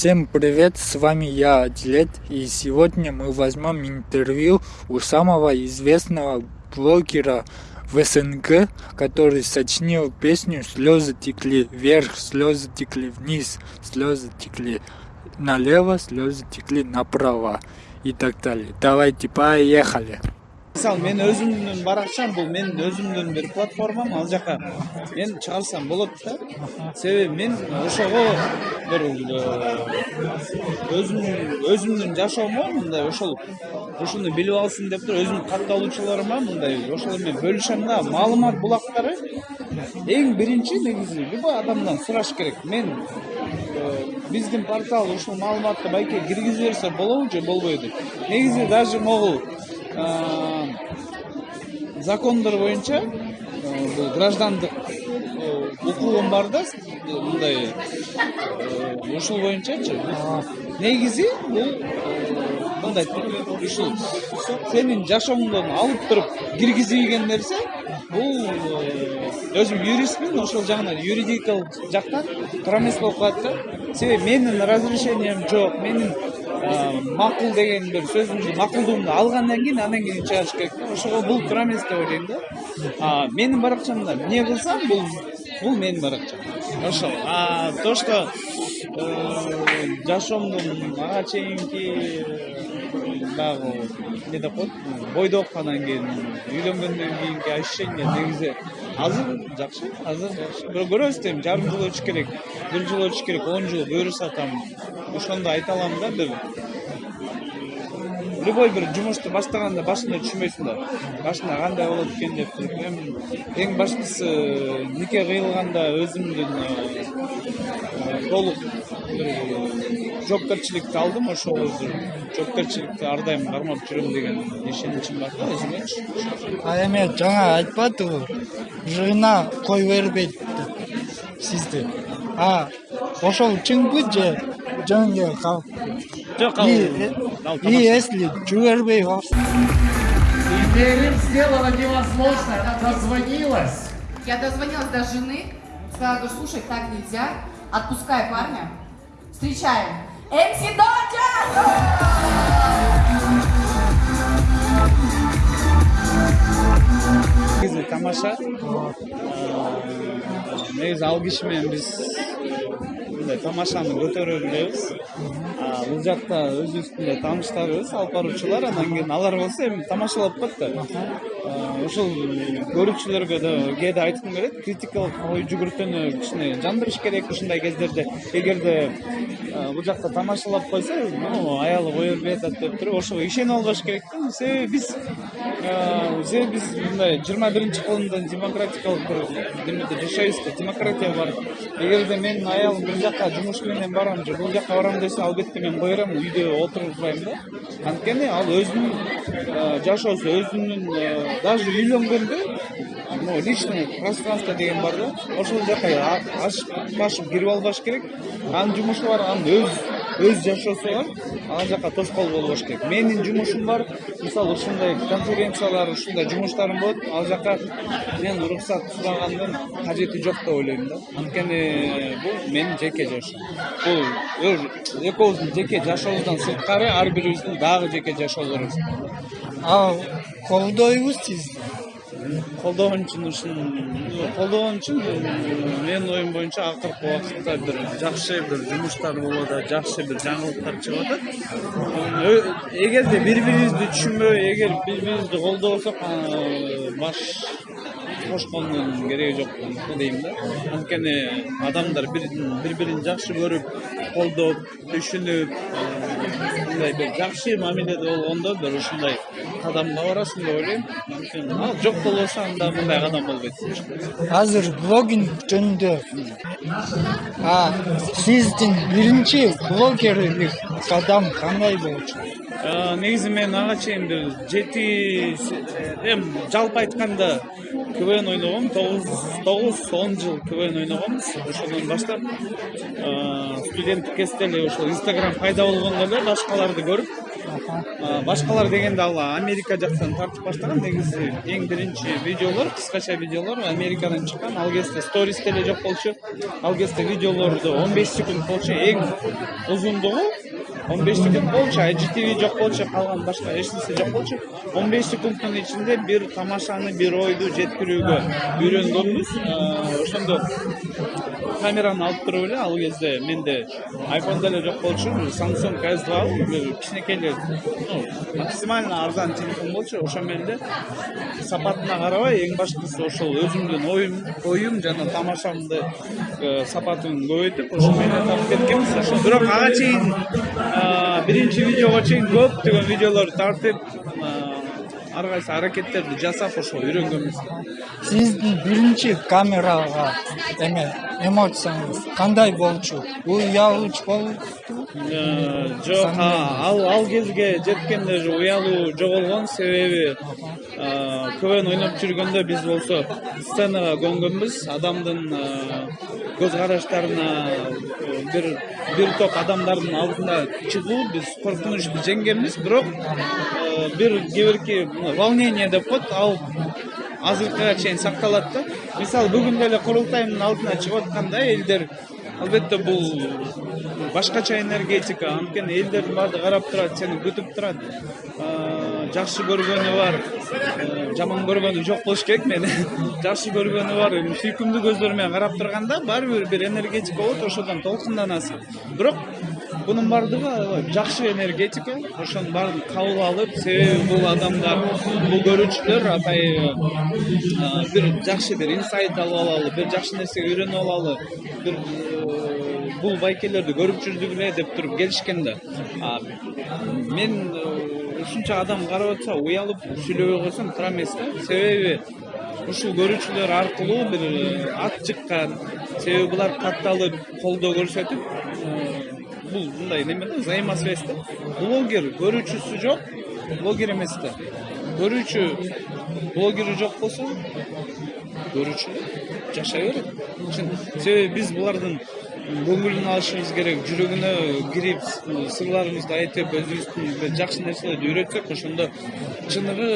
Всем привет, с вами я, Адилет, и сегодня мы возьмем интервью у самого известного блогера в СНГ, который сочинил песню «Слезы текли вверх, слезы текли вниз, слезы текли налево, слезы текли направо» и так далее. Давайте, поехали! Мисалы мен өзүмдүн баракчам бул менин өзүмдүн бир платформам ал жака мен чыгарсам болот да себеби мен ошого бир өзүмдүн өзүмдүн жашоомо мындай ошол ушуну билип алсын деп туруп өзүмдүн катталуучуларыма мындай ошол менен бөлүшөм да маалымат булактары эң биринчи негизи любой адамдан сураш керек мен биздин портал ушул маалыматты байке киргизип берсе болобу же болбойбу деп негизи даже могул закондор боюнча бул граждандык укугум бар да мындай ушул боюнчачы негизи бул мындай ушул сенин жашооңдон алып туруп киргизилген нерсе бул өзүм юристмин ошол жагынан юридикалык жактан болуп калат да себеби менин разрешением жок менин макул деген бир сөзүмдү макулдугумду алгандан кийин анан кийин чыгарыш керек да ошого бул туура эмес деп ойлойм да. Менин баракчамда эмне кылсам бул бул менин баракчам а то что э, жашоомдун ага чейинки баягы эмне деп коет бойдок анан кийин үйлөнгөндөн кийинки ощущение негизи азыр жакшы азыр жакшы. Бирок көрөбүз эми жарым жыл өтүш керек. Бир жыл өтүш керек он жыл буюрса там ошондо айта алам да бир любой бир жумушту баштаганда башында түшүнбөйсүң да. Башында кандай болот экен деп эми эң баштысы нике кыйылганда өзүмдүн толук бир жоопкерчиликти алдым ошол жоопкерчиликти ар дайым кармап жүрөм деген ишеничим бар да? Өзүмөчү а эми жаңы айтпадыбы жыйына кой бербейт деп сизди а ошол чынбы же эле калып жок и если жибербей калса Ирин сделала невозможно, она дозвонилась. Я дозвонилась до жены, сказала, говорю, слушай, так нельзя, отпускай парня, встречаем. МС негизи тамаша негизи ал киши менен биз мындай тамашаны көтөрө билебиз бул жакта өзүбүздүн эле тааныштарыбыз алып баруучулар анан кийин алар болсо эми тамашалап коет да ошол көрүүчүлөргө да кээде айткым келет критикалык ой жүгүртүүнү кичине жандырыш керек ушундай кездерде эгерде бул жакта тамашалап койсо аялы кое бербей атат деп туруп ошого ишенип албаш керек да себеби биз себеби биз мындай жыйырма биринчи кылымда демократикалык бир немеде жашайбыз да демократия бар эгерде менин аялым бир жака жумуш менен барам же бул жака барам десе албетте мен берем үйдө отурбайм да анткени ал өзүнүн жашоосу өзүнүн даже үйлөнгөндө могу личный пространство деген бар да ошол жака ашып башып кирип албаш керек анын жумушу бар анын өз өз жашоосу бар ал жака тоскоол болбош керек. Менин жумушум бар. Мисалы ушундай конференциялар ушундай жумуштарым болот ал жака мен уруксат сурагандын кажети жок деп ойлойм да. Анткени бул менин жеке жашоом бул экөөбүздүн жеке жашообуздан сырткары ар бирибиздин дагы жеке жашоолорубуз ал колдойбуз сизди колдогон үчүн ушун колдогон үчүн менин оюм боюнча акыркы убакытта бир жакшы бир жумуштар болуп атат жакшы бир жаңылыктар чыгып атат эгерде бири бирибизди түшүнбөй эгер бири бирибизди колдобосок баш кошкондун кереги жок дейм да. Анткени адамдар бири бирин жакшы көрүп колдоп түшүнүп мындай бир жакшы мамиледе болгондо бир ушундай кадамга барасың деп ойлойм ал жок болбосо анда мындай кадам болбойт азыр блогинг жөнүндө сиздин биринчи блогерлик кадам кандай болчу негизи мен ага чейин бир жети эми жалпы айтканда квн ойногом тогуз тогуз он жыл квн ойногонбуз ошондон баштап студенттик кезде эле ошол инстаграм пайда болгондо эле башкаларды көрүп башкалар дегенде ал америка жактан тартып баштаган негизи эң биринчи видеолор кыскача видеолор америкадан чыккан ал кезде сторис деле жок болчу ал кезде видеолорду он беш секунд болчу эң узундугу он беш секунд болчу igtv жок болчу калган башка эч нерсе жок болчу он беш секундтун ичинде бир тамашаны бир ойду жеткирүүгө үйрөнгөнбүз ошондо камераны алып туруп эле ал кезде менде айфон деле жок болчу samsung s два кичинекей эле максимально арзан телефон болчу ошо менен эле сапатына карабай эң баштысы ошол өзүмдүн оюм оюм жана тамашамды э, сапатын көбөйтүп ошо менен тартып кеткенбиз ошо бирок ага чейин? биринчи видеого чейин көптөгөн видеолорду тартып ар кайсы аракеттерди жасап ошо үйрөнгөнбүз сиздин биринчи камерага эме эмоцияңыз кандай болчу? Уялууч болупту жок ал ал кезге жеткенде уже уялуу жоголгон себеби квн ойноп жүргөндө биз болсо сценага көнгөнбүз адамдын көз караштарына бир бир топ адамдардын алдына чыгуу биз коркунучту жеңгенбиз бирок бир кээ бирки волнение деп коет ал азыркыга чейин сакталат да. Мисалы бүгүн деле курултайдын алдына чыгып атканда элдер албетте бул башкача энергетика анткени элдердин баары карап турат сени күтүп турат жакшы көргөнү бар жаман көргөнү жок болуш керек мени жакшы көргөнү бар сүйкүмдүү көздөр менен карап турганда баары бир бир энергетика болот ошодон толкунданасың бирок бунун баардыгы жакшы энергетика. Ошонун баарын кабыл алып себеби бул адамдар бул көрүүчүлөр атайын бир жакшы бир инсайт алып алалы бир жакшы нерсеге үйрөнүп алалы бир бул байкелерди көрүп жүрдүк эле деп туруп келишкен да. Мен ушунча адам карап атса уялып сүйлөбөй койсом туура эмес да. Себеби ушул көрүүчүлөр аркылуу бир ат чыккан себеби булар катталып колдоо көрсөтүп бул мындай неме да взаимосвязь да блогер көрүүчүсү жок блогер эмес да көрүүчү блогери жок болсо көрүүчүлөр жашай берет себеби биз булардын көңүлүн алышыбыз керек жүрөгүнө кирип сырларыбызды айтып өзүбүздүн жакшы нерселерди үйрөтсөк ошондо чыныгы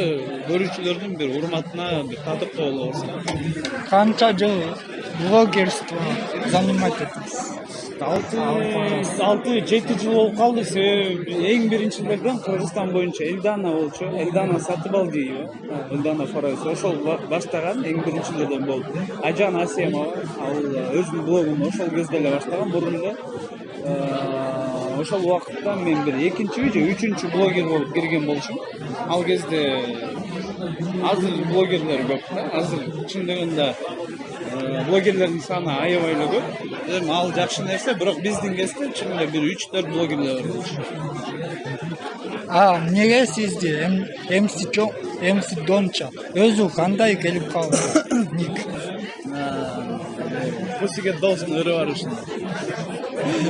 көрүүчүлөрдүн бир урматына бир татыктуу болобуз канча жыл блогерство занимать этесиз алты алты жети жыл болуп калды себеби эң биринчилерден кыргызстан боюнча элдана болчу элдана сатыбалдиева элдана фарайз ошол баштаган эң биринчилерден болуп айжан асемова ал өзүнүн блогун ошол кезде эле баштаган мурун эле ошол убакытта мен бир экинчиби же үчүнчү блогер болуп кирген болчумун ал кезде азыр блогерлер көп да азыр чындыгында блогерлердин саны аябай көп ал жакшы нерсе бирок биздин кезде чынында бир үч төрт блогерлер бар. А эмнеге сизди мс мс донча. Өзү кандай келип калды ник? Пусиге өрү бар ушунда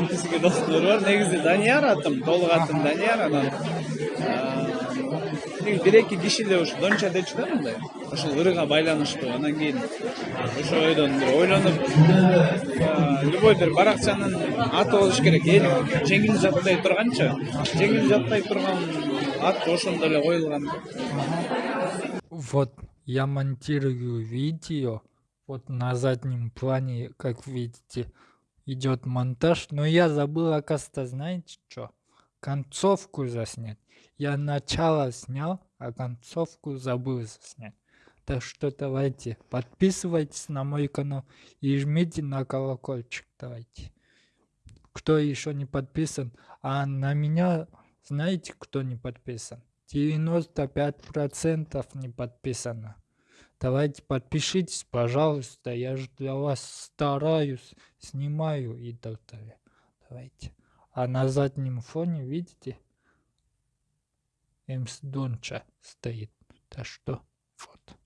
пусиге долстун өрү бар. Негизи данияр атым толук атым данияр анан бир эки киши эле ушу донча дечү да мындай ошол ырыга байланыштуу анан кийин ошо ойдон бир ойлонуп любой бир баракчанын аты болуш керек эл жеңил жаттай турганчы жеңил жаттай турган ат ошондо эле коюлган вот я монтирую видео. Вот на заднем плане как видите идет монтаж. Но я забыл оказывается знаете что? Концовку заснять я начало снял а концовку забыл снять так что давайте подписывайтесь на мой канал и жмите на колокольчик давайте. Кто еще не подписан? А на меня знаете кто не подписан? 95 процентов не подписано. Давайте подпишитесь пожалуйста я же для вас стараюсь снимаю и так далее. Давайте. А на заднем фоне видите эмс донча стоит так что вот